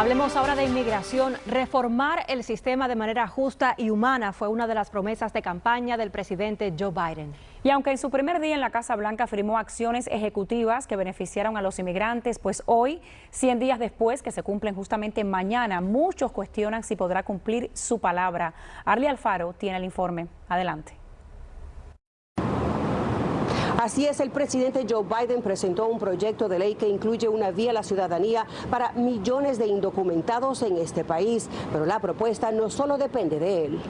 Hablemos ahora de inmigración. Reformar el sistema de manera justa y humana fue una de las promesas de campaña del presidente Joe Biden. Y aunque en su primer día en la Casa Blanca firmó acciones ejecutivas que beneficiaron a los inmigrantes, pues hoy, 100 días después, que se cumplen justamente mañana, muchos cuestionan si podrá cumplir su palabra. Arlie Alfaro tiene el informe. Adelante. Así es, el presidente Joe Biden presentó un proyecto de ley que incluye una vía a la ciudadanía para millones de indocumentados en este país, pero la propuesta no solo depende de él.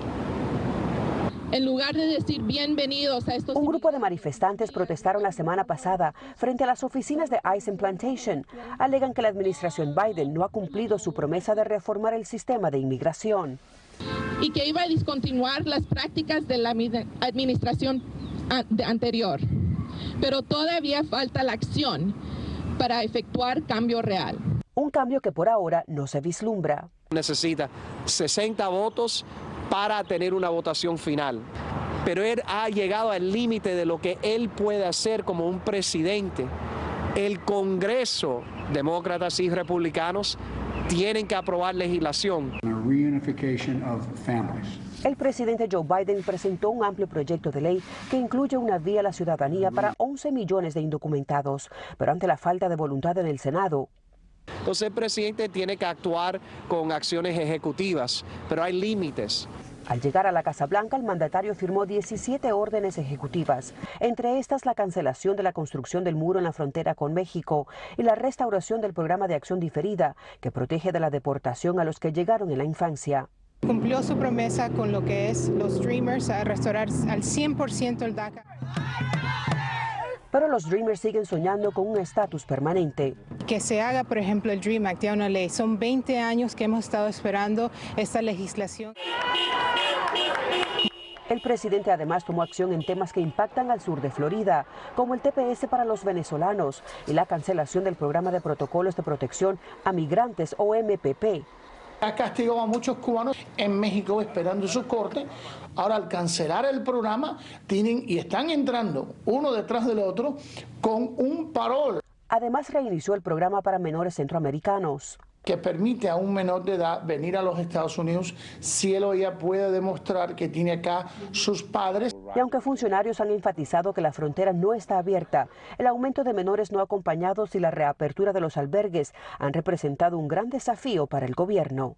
En lugar de decir bienvenidos a estos... Un grupo de manifestantes protestaron la semana pasada frente a las oficinas de ICE Plantation. Alegan que la administración Biden no ha cumplido su promesa de reformar el sistema de inmigración. Y que iba a discontinuar las prácticas de la administración anterior pero todavía falta la acción para efectuar cambio real. Un cambio que por ahora no se vislumbra. Necesita 60 votos para tener una votación final, pero él ha llegado al límite de lo que él puede hacer como un presidente. El Congreso, demócratas y republicanos, tienen que aprobar legislación. El presidente Joe Biden presentó un amplio proyecto de ley que incluye una vía a la ciudadanía para 11 millones de indocumentados, pero ante la falta de voluntad en el Senado, entonces el presidente tiene que actuar con acciones ejecutivas, pero hay límites. Al llegar a la Casa Blanca, el mandatario firmó 17 órdenes ejecutivas, entre estas la cancelación de la construcción del muro en la frontera con México y la restauración del programa de acción diferida que protege de la deportación a los que llegaron en la infancia. Cumplió su promesa con lo que es los Dreamers a restaurar al 100% el DACA. Pero los Dreamers siguen soñando con un estatus permanente. Que se haga, por ejemplo, el Dream Act, ya una ley. Son 20 años que hemos estado esperando esta legislación. El presidente además tomó acción en temas que impactan al sur de Florida, como el TPS para los venezolanos y la cancelación del programa de protocolos de protección a migrantes o MPP. Ha castigado a muchos cubanos en México esperando su corte. Ahora al cancelar el programa tienen y están entrando uno detrás del otro con un parol. Además reinició el programa para menores centroamericanos que permite a un menor de edad venir a los Estados Unidos si él o ella puede demostrar que tiene acá sus padres. Y aunque funcionarios han enfatizado que la frontera no está abierta, el aumento de menores no acompañados y la reapertura de los albergues han representado un gran desafío para el gobierno.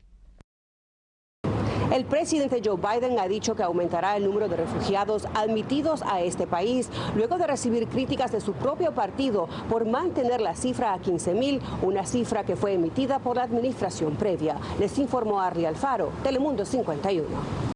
El presidente Joe Biden ha dicho que aumentará el número de refugiados admitidos a este país luego de recibir críticas de su propio partido por mantener la cifra a 15 mil, una cifra que fue emitida por la administración previa. Les informó Arri Alfaro, Telemundo 51.